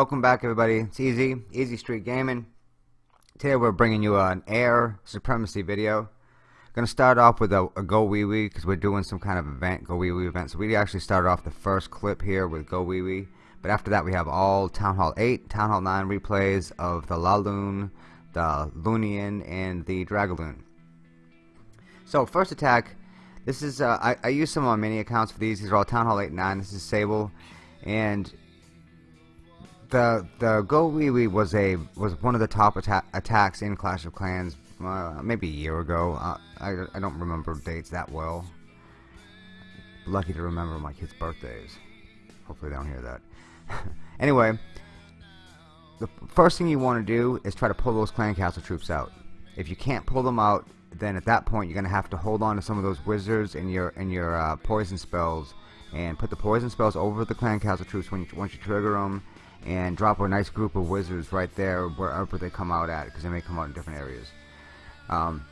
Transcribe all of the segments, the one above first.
welcome back everybody. It's Easy, Easy Street Gaming. Today we're bringing you an air supremacy video. To start off with a, a GoWiWi because we're doing some kind of event, GoWiWi event. So we actually started off the first clip here with GoWiWi. But after that we have all Town Hall 8, Town Hall 9 replays of the La Laloon, the Lunian, and the Dragaloon. So first attack, this is, uh, I, I use some on mini accounts for these. These are all Town Hall 8 and 9. This is Sable. And the the Go Wee was a was one of the top atta attacks in Clash of Clans uh, maybe a year ago. Uh, I I don't remember dates that well. Lucky to remember my kids' birthdays. Hopefully they don't hear that. anyway, the first thing you want to do is try to pull those clan castle troops out. If you can't pull them out, then at that point you're gonna have to hold on to some of those wizards and your and your uh, poison spells and put the poison spells over the clan castle troops when you, once you trigger them and drop a nice group of wizards right there wherever they come out at because they may come out in different areas. Um,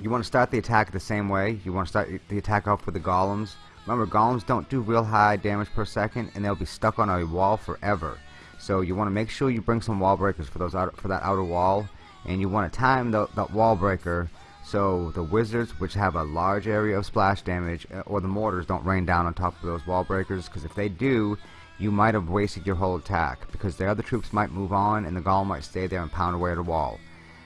you want to start the attack the same way. You want to start the attack off with the golems. Remember, golems don't do real high damage per second, and they'll be stuck on a wall forever. So you want to make sure you bring some wall breakers for those out, for that outer wall, and you want to time the, wall breaker so the wizards, which have a large area of splash damage, uh, or the mortars don't rain down on top of those wall breakers, because if they do, you might have wasted your whole attack because the other troops might move on and the golem might stay there and pound away at the wall.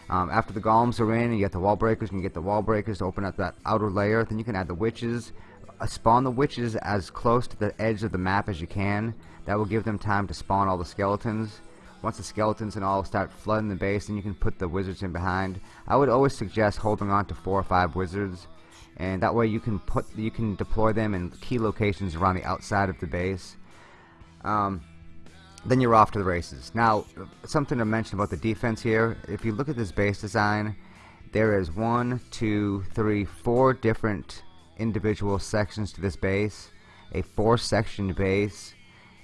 Um, after the golems are in and you get the wall breakers and you get the wall breakers to open up that outer layer, then you can add the witches. Uh, spawn the witches as close to the edge of the map as you can. That will give them time to spawn all the skeletons. Once the skeletons and all start flooding the base, then you can put the wizards in behind. I would always suggest holding on to four or five wizards, and that way you can put you can deploy them in key locations around the outside of the base um, then you're off to the races. Now, something to mention about the defense here, if you look at this base design, there is one, two, three, four different individual sections to this base. A four-section base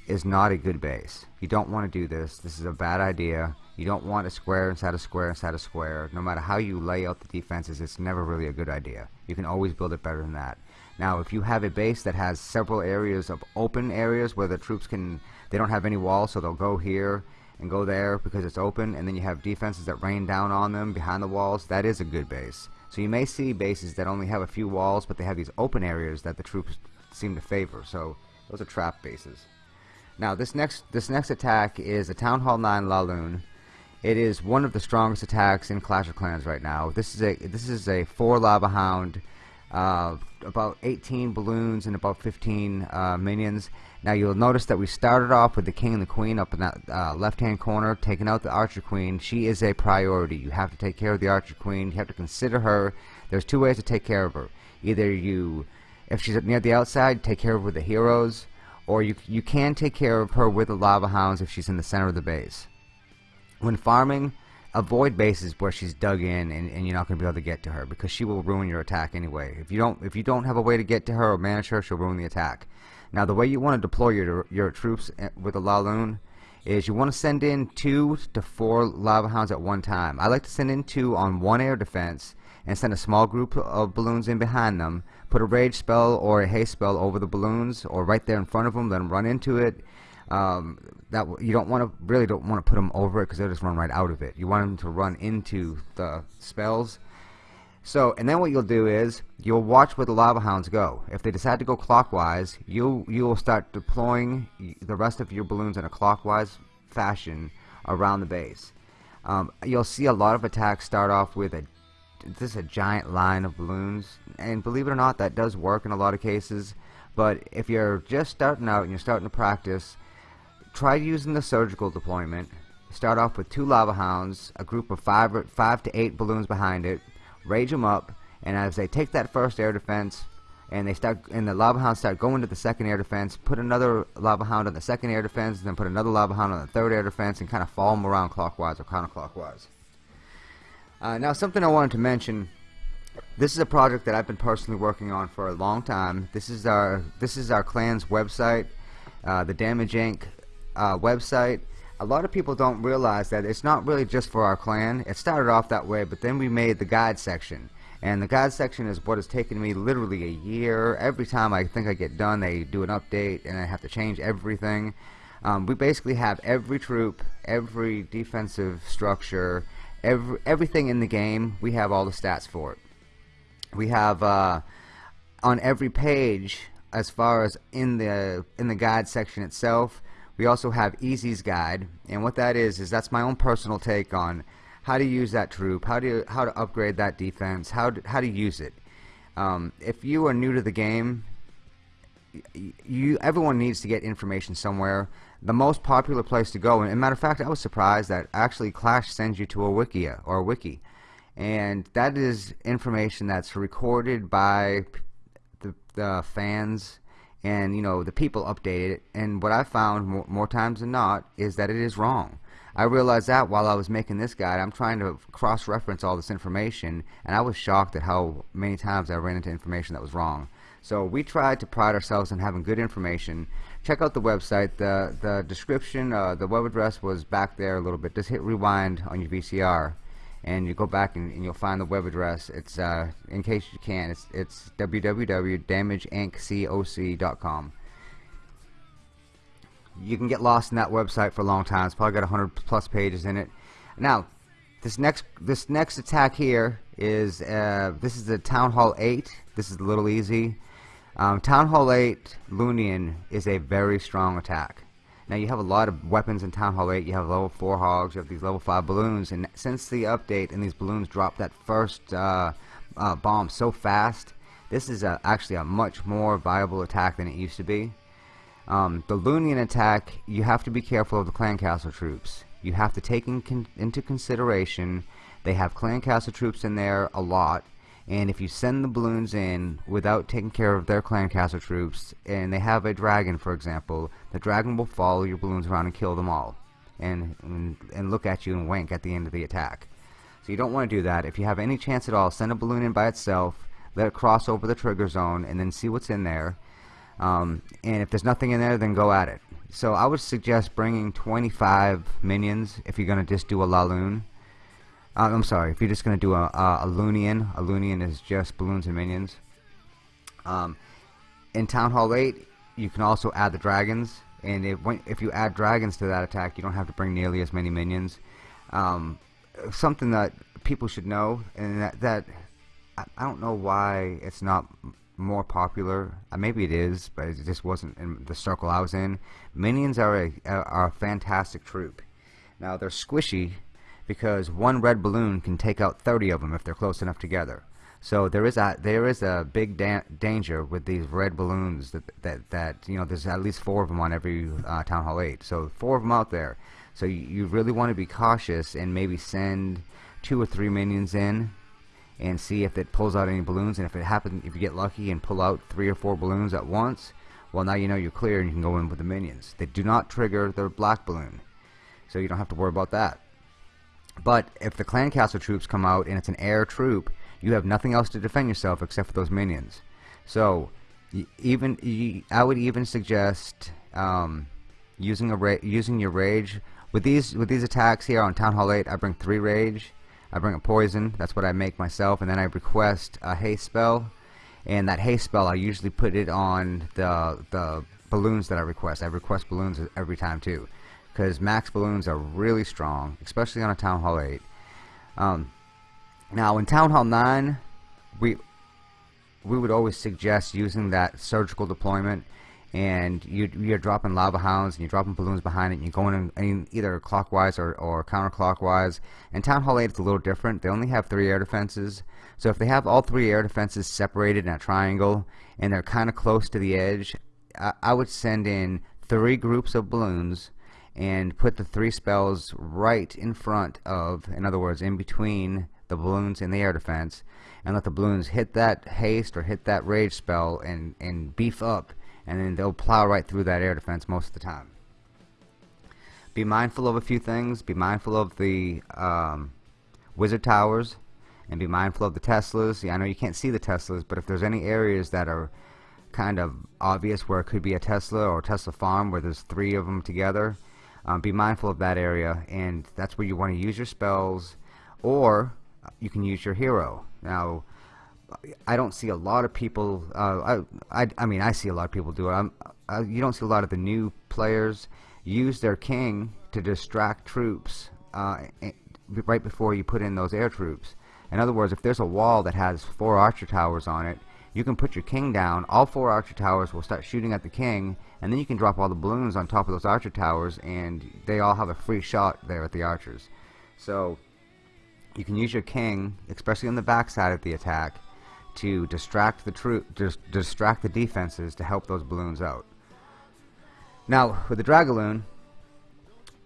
is not a good base. You don't want to do this. This is a bad idea. You don't want a square inside a square inside a square. No matter how you lay out the defenses, it's never really a good idea. You can always build it better than that. Now, if you have a base that has several areas of open areas where the troops can, they don't have any walls, so they'll go here and go there because it's open, and then you have defenses that rain down on them behind the walls, that is a good base. So you may see bases that only have a few walls, but they have these open areas that the troops seem to favor. So those are trap bases. Now this next this next attack is a Town Hall 9 Laloon. It is one of the strongest attacks in Clash of Clans right now. This is a this is a four lava hound uh, about 18 balloons and about 15 uh, minions. Now you'll notice that we started off with the king and the queen up in that uh, left hand corner taking out the archer queen. She is a priority. You have to take care of the archer queen. You have to consider her. There's two ways to take care of her. Either you, if she's up near the outside, take care of her with the heroes, or you, you can take care of her with the lava hounds if she's in the center of the base. When farming, avoid bases where she's dug in and, and you're not going to be able to get to her because she will ruin your attack anyway. If you don't if you don't have a way to get to her or manage her, she'll ruin the attack. Now the way you want to deploy your your troops eh, with a Laloon is you want to send in two to four lava hounds at one time. I like to send in two on one air defense and send a small group of balloons in behind them. Put a rage spell or a haste spell over the balloons or right there in front of them, then run into it um, that you don't want to really don't want to put them over it because they'll just run right out of it. You want them to run into the spells. So, and then what you'll do is you'll watch where the lava hounds go. If they decide to go clockwise, you you will start deploying the rest of your balloons in a clockwise fashion around the base. Um, you'll see a lot of attacks start off with a this is a giant line of balloons, and believe it or not, that does work in a lot of cases. But if you're just starting out and you're starting to practice, Try using the surgical deployment. Start off with two lava hounds, a group of five, five to eight balloons behind it. Rage them up, and as they take that first air defense, and they start, and the lava hounds start going to the second air defense, put another lava hound on the second air defense, and then put another lava hound on the third air defense, and kind of follow them around clockwise or counterclockwise. Uh, now, something I wanted to mention. This is a project that I've been personally working on for a long time. This is our this is our clan's website, uh, the Damage Inc uh, website, a lot of people don't realize that it's not really just for our clan. It started off that way, but then we made the guide section. And the guide section is what has taken me literally a year. Every time I think I get done, they do an update, and I have to change everything. Um, we basically have every troop, every defensive structure, every everything in the game. We have all the stats for it. We have uh, on every page, as far as in the in the guide section itself, we also have Easy's guide, and what that is is that's my own personal take on how to use that troop, how to how to upgrade that defense, how to, how to use it. Um, if you are new to the game, you everyone needs to get information somewhere. The most popular place to go, and matter of fact, I was surprised that actually Clash sends you to a wiki or a wiki, and that is information that's recorded by the, the fans and you know the people update it. And what I found more, more times than not is that it is wrong. I realized that while I was making this guide, I'm trying to cross-reference all this information, and I was shocked at how many times I ran into information that was wrong. So we tried to pride ourselves on having good information. Check out the website. The the description, uh, the web address was back there a little bit. Just hit rewind on your VCR, and you go back and, and you'll find the web address. It's uh, in case you can. It's it's www.damageinc.com you can get lost in that website for a long time. It's probably got 100 plus pages in it. Now, this next this next attack here is uh, this is the Town Hall 8. This is a little easy. Um, Town Hall 8 Lunian is a very strong attack. Now you have a lot of weapons in Town Hall 8. You have level 4 hogs, you have these level 5 balloons, and since the update and these balloons drop that first uh, uh, bomb so fast, this is a, actually a much more viable attack than it used to be. Um, the Lunian attack, you have to be careful of the clan castle troops. You have to take in con into consideration they have clan castle troops in there a lot, and if you send the balloons in without taking care of their clan castle troops, and they have a dragon, for example, the dragon will follow your balloons around and kill them all, and, and, and look at you and wink at the end of the attack. So you don't want to do that. If you have any chance at all, send a balloon in by itself, let it cross over the trigger zone, and then see what's in there um, and if there's nothing in there, then go at it. So I would suggest bringing 25 minions if you're going to just do a Laloon. Uh, I'm sorry, if you're just going to do a, a, a Lunian. A Lunian is just balloons and minions. Um, in Town Hall 8, you can also add the dragons. And if, when, if you add dragons to that attack, you don't have to bring nearly as many minions. Um, something that people should know, and that, that I, I don't know why it's not more popular. Uh, maybe it is, but it just wasn't in the circle I was in. Minions are a are a fantastic troop. Now they're squishy because one red balloon can take out 30 of them if they're close enough together. So there is a there is a big da danger with these red balloons that that that you know there's at least four of them on every uh, town hall 8. So four of them out there. So you, you really want to be cautious and maybe send two or three minions in and see if it pulls out any balloons and if it happens if you get lucky and pull out three or four balloons at once well now you know you're clear and you can go in with the minions they do not trigger the black balloon so you don't have to worry about that but if the clan castle troops come out and it's an air troop you have nothing else to defend yourself except for those minions. So even I would even suggest um, using a using your rage. With these with these attacks here on Town Hall 8 I bring three rage. I bring a poison that's what I make myself and then I request a haste spell. And that haste spell I usually put it on the the balloons that I request. I request balloons every time too because max balloons are really strong especially on a Town Hall 8 um, now in Town Hall 9 we we would always suggest using that surgical deployment and you, you're dropping lava hounds and you're dropping balloons behind it and you're going in, in either clockwise or, or counterclockwise. And Town Hall 8 is a little different. They only have three air defenses. So if they have all three air defenses separated in a triangle and they're kinda close to the edge I, I would send in three groups of balloons and put the three spells right in front of in other words in between the balloons and the air defense and let the balloons hit that haste or hit that rage spell and, and beef up and then they'll plow right through that air defense most of the time. Be mindful of a few things. Be mindful of the um, wizard towers and be mindful of the Teslas. Yeah, I know you can't see the Teslas, but if there's any areas that are kind of obvious where it could be a Tesla or a Tesla farm where there's three of them together, um, be mindful of that area and that's where you want to use your spells or you can use your hero. Now, I don't see a lot of people. Uh, I, I, I mean, I see a lot of people do it. I, you don't see a lot of the new players use their king to distract troops uh, right before you put in those air troops. In other words, if there's a wall that has four archer towers on it, you can put your king down, all four archer towers will start shooting at the king, and then you can drop all the balloons on top of those archer towers, and they all have a free shot there at the archers. So, you can use your king, especially on the backside of the attack, to distract the troop, dis distract the defenses to help those balloons out. Now, with the Dragaloon,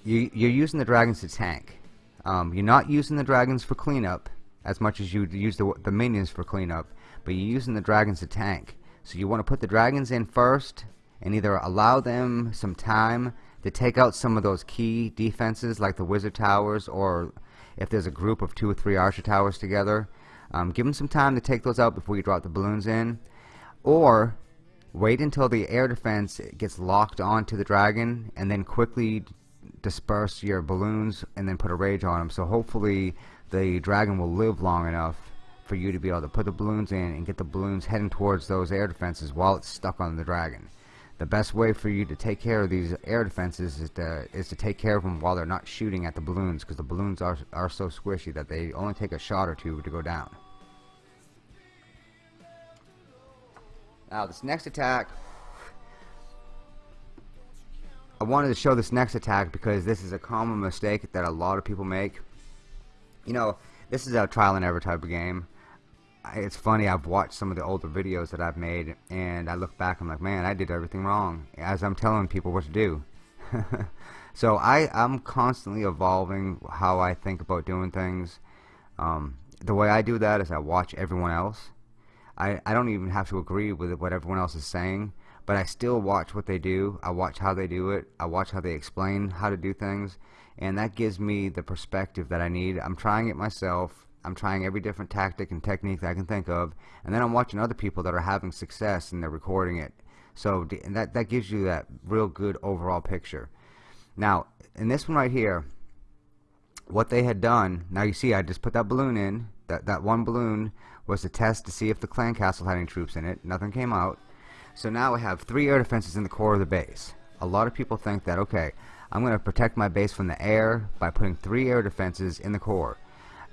you, you're using the dragons to tank. Um, you're not using the dragons for cleanup as much as you use the, the minions for cleanup, but you're using the dragons to tank. So you want to put the dragons in first and either allow them some time to take out some of those key defenses like the wizard towers or if there's a group of two or three archer towers together um, give them some time to take those out before you drop the balloons in. Or wait until the air defense gets locked onto the dragon and then quickly disperse your balloons and then put a rage on them so hopefully the dragon will live long enough for you to be able to put the balloons in and get the balloons heading towards those air defenses while it's stuck on the dragon the best way for you to take care of these air defenses is to is to take care of them while they're not shooting at the balloons because the balloons are are so squishy that they only take a shot or two to go down. Now this next attack I wanted to show this next attack because this is a common mistake that a lot of people make. You know, this is a trial and error type of game it's funny I've watched some of the older videos that I've made and I look back I'm like man I did everything wrong as I'm telling people what to do. So I I'm constantly evolving how I think about doing things. Um, the way I do that is I watch everyone else. I, I don't even have to agree with what everyone else is saying but I still watch what they do. I watch how they do it. I watch how they explain how to do things. And that gives me the perspective that I need. I'm trying it myself I'm trying every different tactic and technique that I can think of, and then I'm watching other people that are having success and they're recording it. So that that gives you that real good overall picture. Now, in this one right here, what they had done, now you see I just put that balloon in. That that one balloon was to test to see if the clan castle had any troops in it. Nothing came out. So now I have three air defenses in the core of the base. A lot of people think that okay, I'm going to protect my base from the air by putting three air defenses in the core.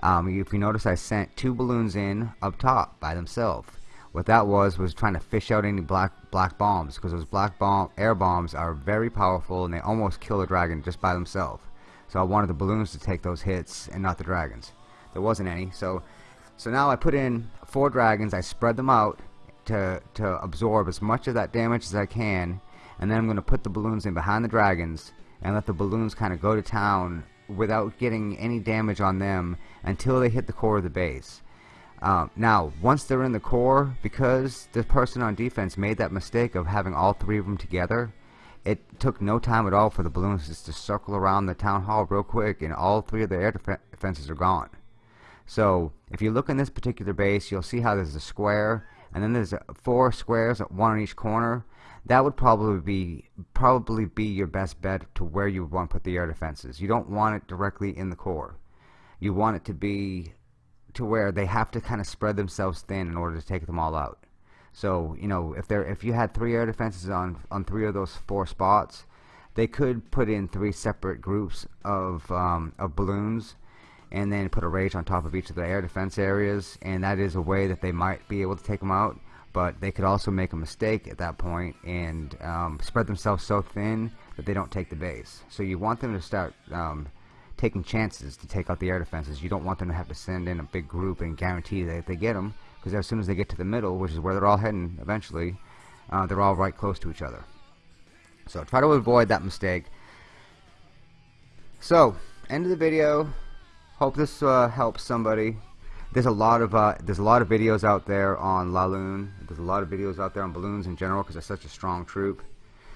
Um, if you notice I sent two balloons in up top by themselves. What that was was trying to fish out any black black bombs because those black bomb air bombs are very powerful and they almost kill a dragon just by themselves. So I wanted the balloons to take those hits and not the dragons. There wasn't any. So so now I put in four dragons. I spread them out to to absorb as much of that damage as I can, and then I'm going to put the balloons in behind the dragons and let the balloons kind of go to town without getting any damage on them until they hit the core of the base. Um, now, once they're in the core, because the person on defense made that mistake of having all three of them together, it took no time at all for the balloons just to circle around the town hall real quick, and all three of the air defenses are gone. So, if you look in this particular base, you'll see how there's a square, and then there's four squares, at one on each corner that would probably be probably be your best bet to where you want to put the air defenses. You don't want it directly in the core. You want it to be to where they have to kind of spread themselves thin in order to take them all out. So you know if there if you had three air defenses on on three of those four spots, they could put in three separate groups of um, of balloons and then put a rage on top of each of the air defense areas and that is a way that they might be able to take them out but they could also make a mistake at that point and um, spread themselves so thin that they don't take the base. So you want them to start um, taking chances to take out the air defenses. You don't want them to have to send in a big group and guarantee that they get them, because as soon as they get to the middle, which is where they're all heading eventually, uh, they're all right close to each other. So try to avoid that mistake. So, end of the video. Hope this uh, helps somebody there's a lot of uh, there's a lot of videos out there on Laloon. There's a lot of videos out there on balloons in general because they're such a strong troop.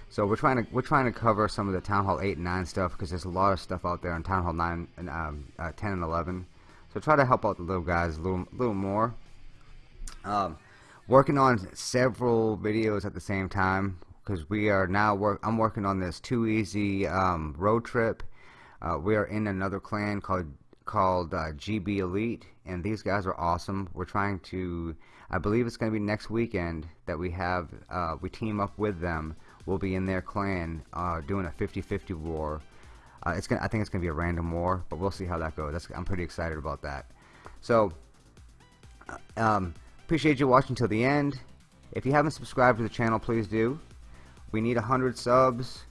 So we're trying to we're trying to cover some of the Town Hall 8 and 9 stuff because there's a lot of stuff out there on Town Hall 9 and um, uh, 10 and 11. So try to help out the little guys a little little more. Um, working on several videos at the same time because we are now work. I'm working on this too easy um, road trip. Uh, we are in another clan called called uh, GB Elite, and these guys are awesome. We're trying to, I believe it's going to be next weekend that we have, uh, we team up with them. We'll be in their clan uh, doing a 50-50 war. Uh, it's gonna, I think it's gonna be a random war, but we'll see how that goes. That's, I'm pretty excited about that. So, um, appreciate you watching till the end. If you haven't subscribed to the channel, please do. We need 100 subs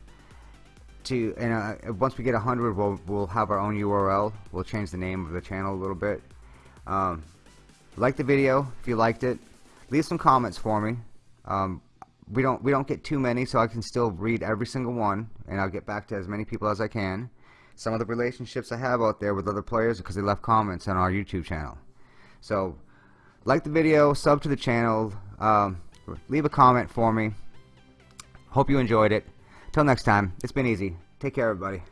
to and uh, once we get 100 we'll, we'll have our own URL we'll change the name of the channel a little bit um, like the video if you liked it. Leave some comments for me. Um, we don't we don't get too many so I can still read every single one and I'll get back to as many people as I can. Some of the relationships I have out there with other players because they left comments on our YouTube channel. So like the video sub to the channel um, leave a comment for me. Hope you enjoyed it. Till next time it's been easy. Take care everybody